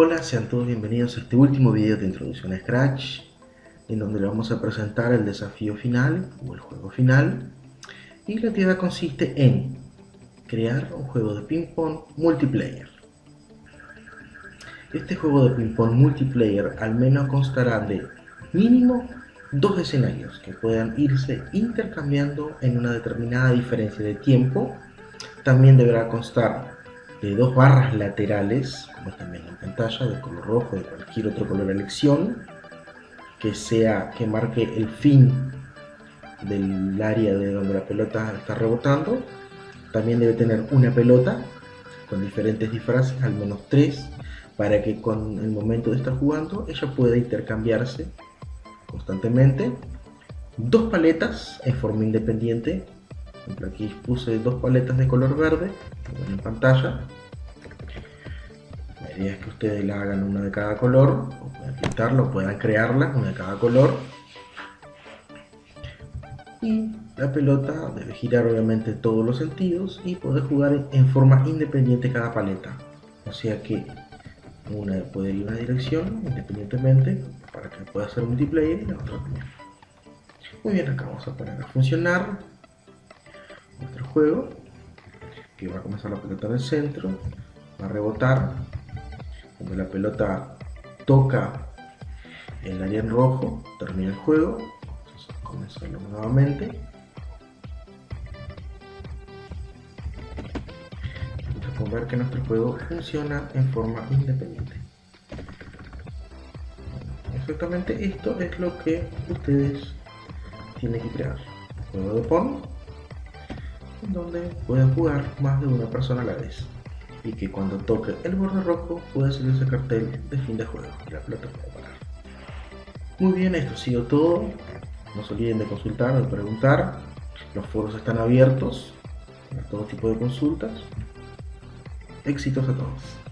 Hola, sean todos bienvenidos a este último video de introducción a Scratch en donde le vamos a presentar el desafío final o el juego final y la actividad consiste en crear un juego de ping pong multiplayer. Este juego de ping pong multiplayer al menos constará de mínimo dos escenarios que puedan irse intercambiando en una determinada diferencia de tiempo. También deberá constar de dos barras laterales, como también en pantalla, de color rojo, de cualquier otro color a elección, que sea que marque el fin del área de donde la pelota está rebotando. También debe tener una pelota con diferentes disfraces, al menos tres, para que con el momento de estar jugando ella pueda intercambiarse constantemente. Dos paletas en forma independiente aquí puse dos paletas de color verde en pantalla. La idea es que ustedes la hagan una de cada color o puedan crearla una de cada color. Y la pelota debe girar obviamente todos los sentidos y poder jugar en forma independiente cada paleta. O sea que una puede ir en una dirección independientemente para que pueda ser multiplayer y la otra también muy bien acá vamos a poner a funcionar juego que va a comenzar la pelota en el centro va a rebotar cuando la pelota toca el área en rojo termina el juego entonces comenzarlo nuevamente. Entonces ver que nuestro juego funciona en forma independiente. Exactamente esto es lo que ustedes tienen que crear. Juego de Pong donde pueden jugar más de una persona a la vez y que cuando toque el borde rojo puede salir ese cartel de fin de juego y la pelota puede parar. Muy bien, esto ha sido todo. No se olviden de consultar o de preguntar. Los foros están abiertos para todo tipo de consultas. Éxitos a todos.